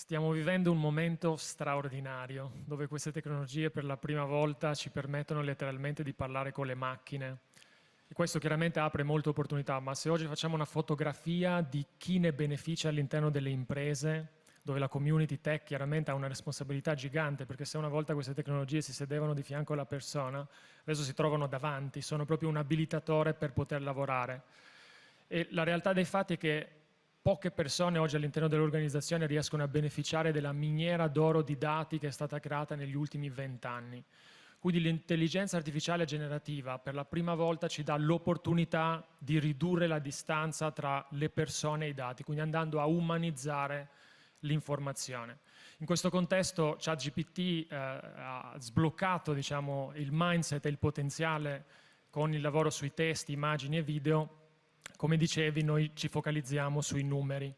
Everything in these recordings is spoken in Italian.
Stiamo vivendo un momento straordinario, dove queste tecnologie per la prima volta ci permettono letteralmente di parlare con le macchine. E questo chiaramente apre molte opportunità, ma se oggi facciamo una fotografia di chi ne beneficia all'interno delle imprese, dove la community tech chiaramente ha una responsabilità gigante, perché se una volta queste tecnologie si sedevano di fianco alla persona, adesso si trovano davanti, sono proprio un abilitatore per poter lavorare. E la realtà dei fatti è che poche persone oggi all'interno dell'organizzazione riescono a beneficiare della miniera d'oro di dati che è stata creata negli ultimi vent'anni. Quindi l'intelligenza artificiale generativa per la prima volta ci dà l'opportunità di ridurre la distanza tra le persone e i dati, quindi andando a umanizzare l'informazione. In questo contesto ChatGPT eh, ha sbloccato diciamo, il mindset e il potenziale con il lavoro sui testi, immagini e video come dicevi, noi ci focalizziamo sui numeri.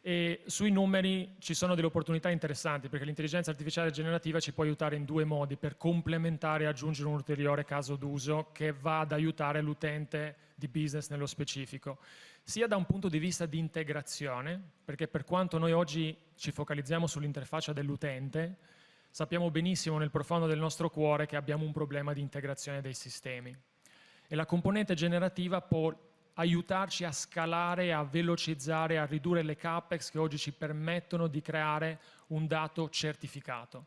E sui numeri ci sono delle opportunità interessanti perché l'intelligenza artificiale generativa ci può aiutare in due modi per complementare e aggiungere un ulteriore caso d'uso che va ad aiutare l'utente di business nello specifico, sia da un punto di vista di integrazione, perché per quanto noi oggi ci focalizziamo sull'interfaccia dell'utente, sappiamo benissimo nel profondo del nostro cuore che abbiamo un problema di integrazione dei sistemi. E la componente generativa può aiutarci a scalare, a velocizzare, a ridurre le capex che oggi ci permettono di creare un dato certificato.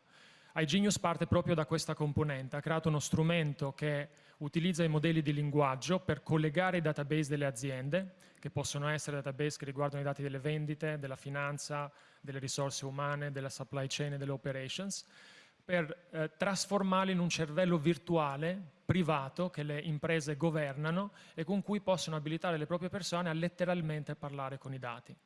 iGenius parte proprio da questa componente, ha creato uno strumento che utilizza i modelli di linguaggio per collegare i database delle aziende, che possono essere database che riguardano i dati delle vendite, della finanza, delle risorse umane, della supply chain e delle operations, per eh, trasformarli in un cervello virtuale, privato, che le imprese governano e con cui possono abilitare le proprie persone a letteralmente parlare con i dati.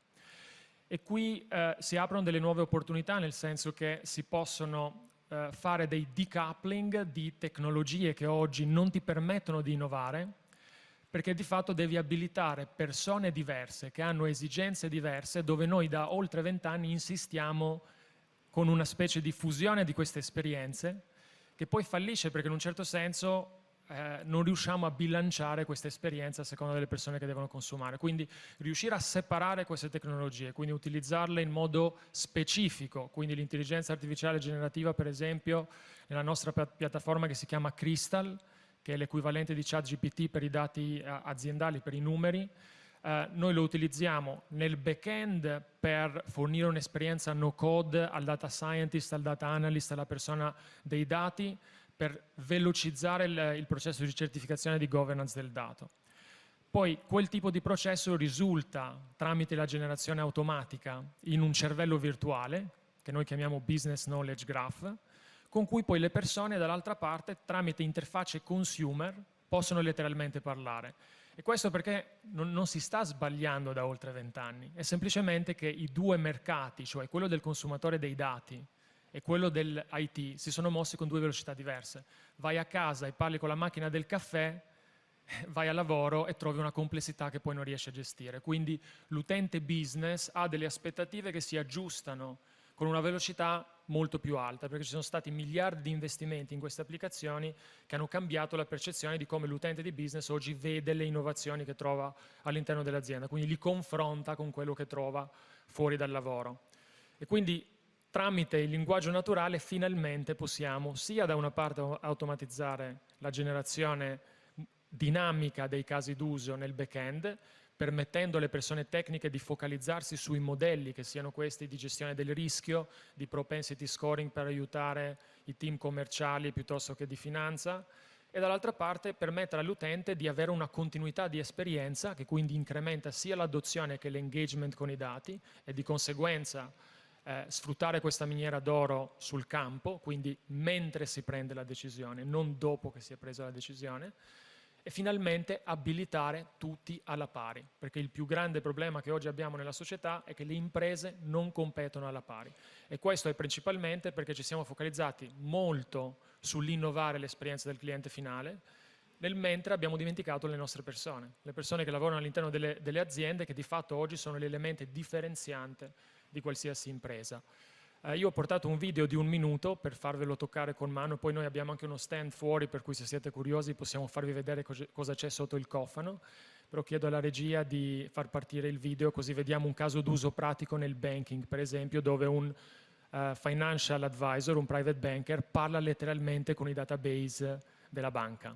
E qui eh, si aprono delle nuove opportunità, nel senso che si possono eh, fare dei decoupling di tecnologie che oggi non ti permettono di innovare, perché di fatto devi abilitare persone diverse, che hanno esigenze diverse, dove noi da oltre vent'anni insistiamo con una specie di fusione di queste esperienze che poi fallisce perché in un certo senso eh, non riusciamo a bilanciare questa esperienza a seconda delle persone che devono consumare. Quindi riuscire a separare queste tecnologie, quindi utilizzarle in modo specifico, quindi l'intelligenza artificiale generativa per esempio nella nostra piattaforma che si chiama Crystal, che è l'equivalente di ChatGPT per i dati eh, aziendali, per i numeri, eh, noi lo utilizziamo nel back-end per fornire un'esperienza no code al data scientist, al data analyst, alla persona dei dati, per velocizzare il, il processo di certificazione di governance del dato. Poi quel tipo di processo risulta tramite la generazione automatica in un cervello virtuale, che noi chiamiamo Business Knowledge Graph, con cui poi le persone dall'altra parte, tramite interfacce consumer, possono letteralmente parlare. E questo perché non, non si sta sbagliando da oltre vent'anni, è semplicemente che i due mercati, cioè quello del consumatore dei dati e quello dell'IT, si sono mossi con due velocità diverse. Vai a casa e parli con la macchina del caffè, vai al lavoro e trovi una complessità che poi non riesci a gestire. Quindi l'utente business ha delle aspettative che si aggiustano con una velocità molto più alta, perché ci sono stati miliardi di investimenti in queste applicazioni che hanno cambiato la percezione di come l'utente di business oggi vede le innovazioni che trova all'interno dell'azienda, quindi li confronta con quello che trova fuori dal lavoro. E quindi tramite il linguaggio naturale finalmente possiamo sia da una parte automatizzare la generazione dinamica dei casi d'uso nel back-end, permettendo alle persone tecniche di focalizzarsi sui modelli, che siano questi di gestione del rischio, di propensity scoring per aiutare i team commerciali piuttosto che di finanza, e dall'altra parte permettere all'utente di avere una continuità di esperienza che quindi incrementa sia l'adozione che l'engagement con i dati e di conseguenza eh, sfruttare questa miniera d'oro sul campo, quindi mentre si prende la decisione, non dopo che si è presa la decisione, e finalmente abilitare tutti alla pari, perché il più grande problema che oggi abbiamo nella società è che le imprese non competono alla pari. E questo è principalmente perché ci siamo focalizzati molto sull'innovare l'esperienza del cliente finale, nel mentre abbiamo dimenticato le nostre persone, le persone che lavorano all'interno delle, delle aziende che di fatto oggi sono l'elemento differenziante di qualsiasi impresa. Eh, io ho portato un video di un minuto per farvelo toccare con mano, poi noi abbiamo anche uno stand fuori per cui se siete curiosi possiamo farvi vedere cosa c'è sotto il cofano. però chiedo alla regia di far partire il video così vediamo un caso d'uso pratico nel banking, per esempio, dove un uh, financial advisor, un private banker, parla letteralmente con i database della banca.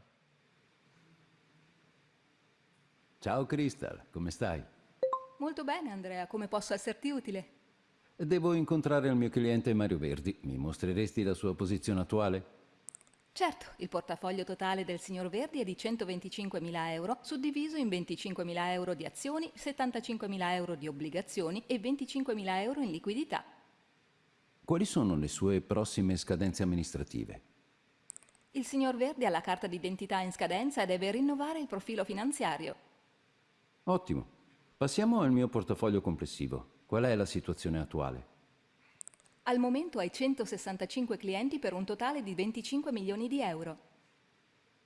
Ciao Crystal, come stai? Molto bene Andrea, come posso esserti utile? Devo incontrare il mio cliente Mario Verdi. Mi mostreresti la sua posizione attuale? Certo, il portafoglio totale del signor Verdi è di 125.000 euro, suddiviso in 25.000 euro di azioni, 75.000 euro di obbligazioni e 25.000 euro in liquidità. Quali sono le sue prossime scadenze amministrative? Il signor Verdi ha la carta d'identità in scadenza e deve rinnovare il profilo finanziario. Ottimo. Passiamo al mio portafoglio complessivo. Qual è la situazione attuale? Al momento hai 165 clienti per un totale di 25 milioni di euro.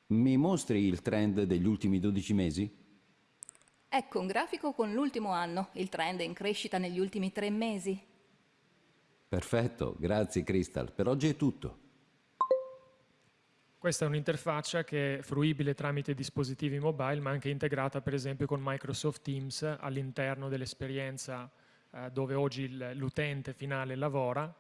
Mi mostri il trend degli ultimi 12 mesi? Ecco un grafico con l'ultimo anno. Il trend è in crescita negli ultimi tre mesi. Perfetto, grazie Crystal. Per oggi è tutto. Questa è un'interfaccia che è fruibile tramite dispositivi mobile, ma anche integrata per esempio con Microsoft Teams all'interno dell'esperienza eh, dove oggi l'utente finale lavora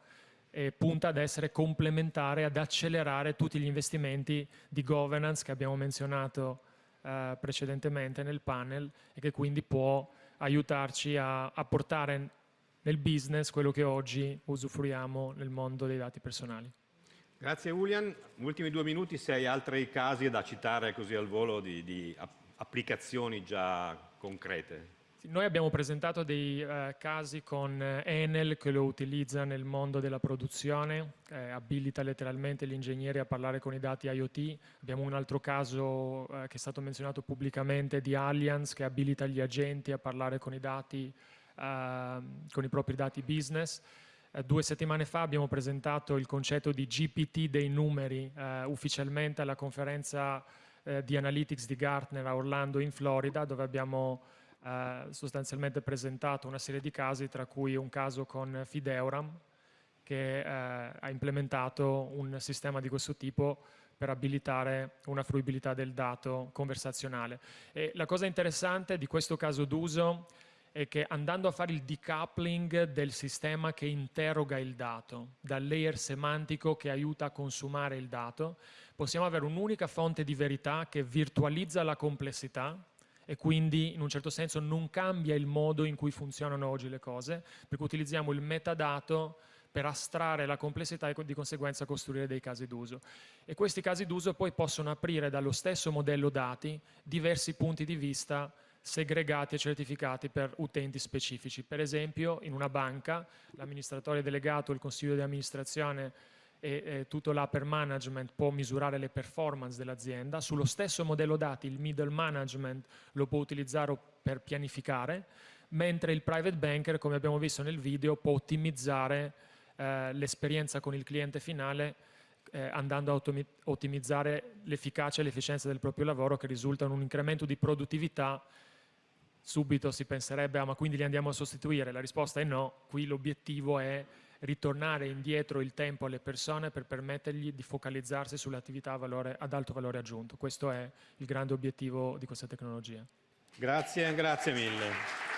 e punta ad essere complementare, ad accelerare tutti gli investimenti di governance che abbiamo menzionato eh, precedentemente nel panel e che quindi può aiutarci a, a portare nel business quello che oggi usufruiamo nel mondo dei dati personali. Grazie Julian. Ultimi due minuti se hai altri casi da citare così al volo di, di applicazioni già concrete. Noi abbiamo presentato dei eh, casi con eh, Enel che lo utilizza nel mondo della produzione, eh, abilita letteralmente gli ingegneri a parlare con i dati IoT. Abbiamo un altro caso eh, che è stato menzionato pubblicamente di Allianz che abilita gli agenti a parlare con i dati, ehm, con i propri dati business. Eh, due settimane fa abbiamo presentato il concetto di GPT dei numeri eh, ufficialmente alla conferenza di Analytics di Gartner a Orlando in Florida dove abbiamo eh, sostanzialmente presentato una serie di casi, tra cui un caso con Fideuram, che eh, ha implementato un sistema di questo tipo per abilitare una fruibilità del dato conversazionale. E la cosa interessante di questo caso d'uso è che andando a fare il decoupling del sistema che interroga il dato, dal layer semantico che aiuta a consumare il dato, possiamo avere un'unica fonte di verità che virtualizza la complessità e quindi in un certo senso non cambia il modo in cui funzionano oggi le cose, perché utilizziamo il metadato per astrarre la complessità e di conseguenza costruire dei casi d'uso. E questi casi d'uso poi possono aprire dallo stesso modello dati diversi punti di vista segregati e certificati per utenti specifici. Per esempio in una banca l'amministratore delegato, il consiglio di amministrazione e eh, tutto l'upper management può misurare le performance dell'azienda. Sullo stesso modello dati il middle management lo può utilizzare per pianificare, mentre il private banker, come abbiamo visto nel video, può ottimizzare eh, l'esperienza con il cliente finale eh, andando a ottimizzare l'efficacia e l'efficienza del proprio lavoro che risulta in un incremento di produttività. Subito si penserebbe ah, ma quindi li andiamo a sostituire? La risposta è no, qui l'obiettivo è ritornare indietro il tempo alle persone per permettergli di focalizzarsi sulle attività ad alto valore aggiunto. Questo è il grande obiettivo di questa tecnologia. Grazie, grazie mille.